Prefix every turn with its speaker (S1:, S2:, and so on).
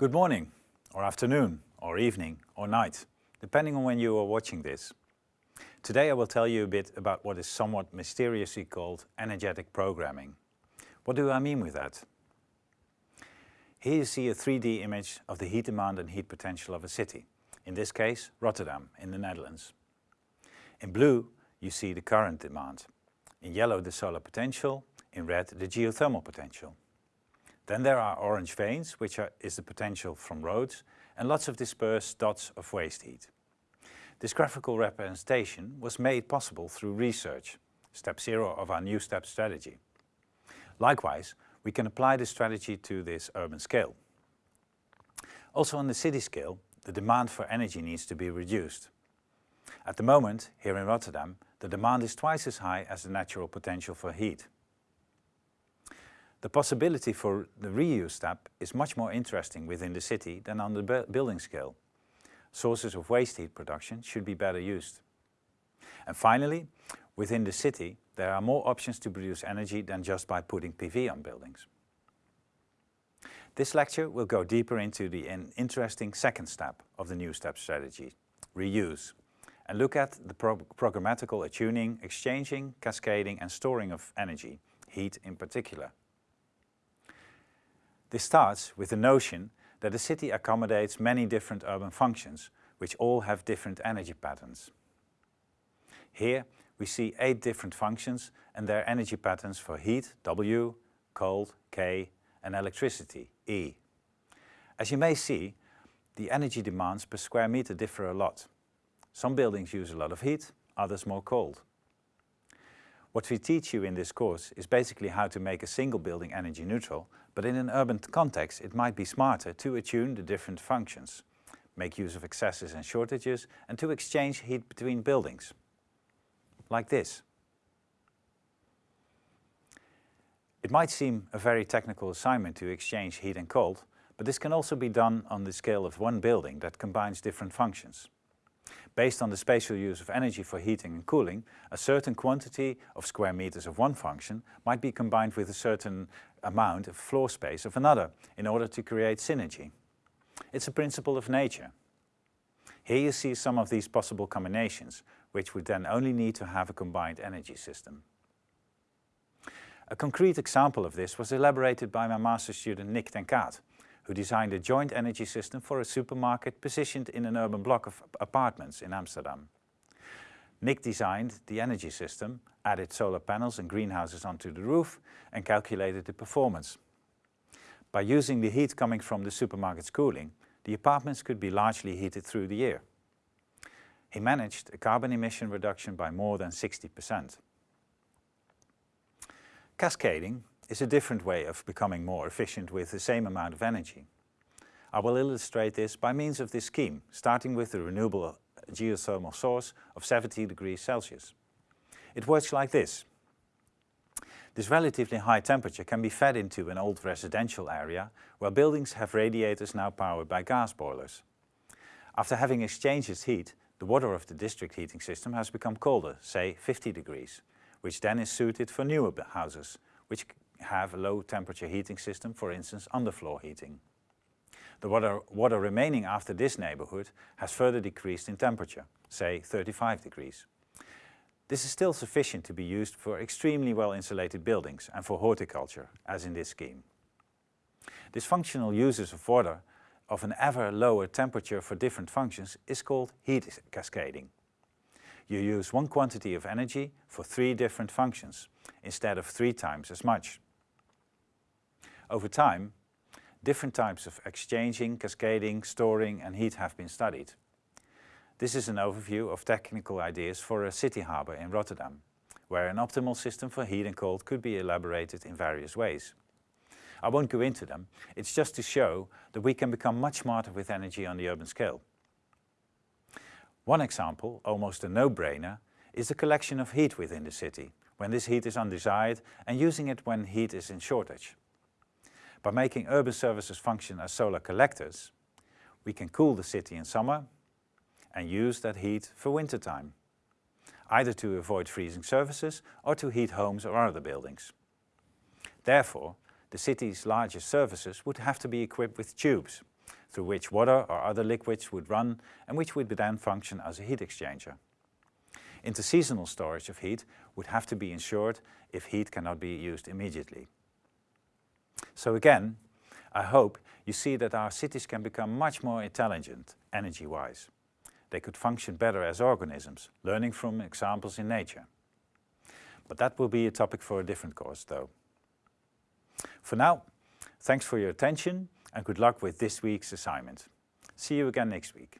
S1: Good morning, or afternoon, or evening, or night, depending on when you are watching this. Today I will tell you a bit about what is somewhat mysteriously called energetic programming. What do I mean with that? Here you see a 3D image of the heat demand and heat potential of a city, in this case Rotterdam in the Netherlands. In blue you see the current demand, in yellow the solar potential, in red the geothermal potential. Then there are orange veins, which are, is the potential from roads, and lots of dispersed dots of waste heat. This graphical representation was made possible through research, step zero of our new stepped strategy. Likewise, we can apply this strategy to this urban scale. Also on the city scale, the demand for energy needs to be reduced. At the moment, here in Rotterdam, the demand is twice as high as the natural potential for heat. The possibility for the reuse step is much more interesting within the city than on the building scale. Sources of waste heat production should be better used. And finally, within the city, there are more options to produce energy than just by putting PV on buildings. This lecture will go deeper into the interesting second step of the new stepped strategy, reuse, and look at the pro programmatical attuning, exchanging, cascading and storing of energy, heat in particular. This starts with the notion that a city accommodates many different urban functions, which all have different energy patterns. Here we see eight different functions and their energy patterns for heat, W, cold, K, and electricity, E. As you may see, the energy demands per square meter differ a lot. Some buildings use a lot of heat, others more cold. What we teach you in this course is basically how to make a single building energy neutral, but in an urban context it might be smarter to attune the different functions, make use of excesses and shortages, and to exchange heat between buildings. Like this. It might seem a very technical assignment to exchange heat and cold, but this can also be done on the scale of one building that combines different functions. Based on the spatial use of energy for heating and cooling, a certain quantity of square meters of one function might be combined with a certain amount of floor space of another in order to create synergy. It's a principle of nature. Here you see some of these possible combinations, which would then only need to have a combined energy system. A concrete example of this was elaborated by my master student Nick ten who designed a joint energy system for a supermarket positioned in an urban block of apartments in Amsterdam. Nick designed the energy system, added solar panels and greenhouses onto the roof and calculated the performance. By using the heat coming from the supermarket's cooling, the apartments could be largely heated through the year. He managed a carbon emission reduction by more than 60%. Cascading is a different way of becoming more efficient with the same amount of energy. I will illustrate this by means of this scheme, starting with the renewable geothermal source of 70 degrees Celsius. It works like this. This relatively high temperature can be fed into an old residential area where buildings have radiators now powered by gas boilers. After having exchanged its heat, the water of the district heating system has become colder, say 50 degrees, which then is suited for newer houses, which have a low temperature heating system, for instance underfloor heating. The water, water remaining after this neighborhood has further decreased in temperature, say 35 degrees. This is still sufficient to be used for extremely well insulated buildings and for horticulture, as in this scheme. This functional uses of water of an ever lower temperature for different functions is called heat cascading. You use one quantity of energy for three different functions, instead of three times as much. Over time, different types of exchanging, cascading, storing and heat have been studied. This is an overview of technical ideas for a city harbour in Rotterdam, where an optimal system for heat and cold could be elaborated in various ways. I won't go into them, it's just to show that we can become much smarter with energy on the urban scale. One example, almost a no-brainer, is the collection of heat within the city, when this heat is undesired and using it when heat is in shortage. By making urban services function as solar collectors, we can cool the city in summer and use that heat for winter time, either to avoid freezing surfaces or to heat homes or other buildings. Therefore, the city's largest services would have to be equipped with tubes, through which water or other liquids would run and which would then function as a heat exchanger. Interseasonal storage of heat would have to be ensured if heat cannot be used immediately. So again, I hope you see that our cities can become much more intelligent energy-wise. They could function better as organisms, learning from examples in nature. But that will be a topic for a different course though. For now, thanks for your attention and good luck with this week's assignment. See you again next week.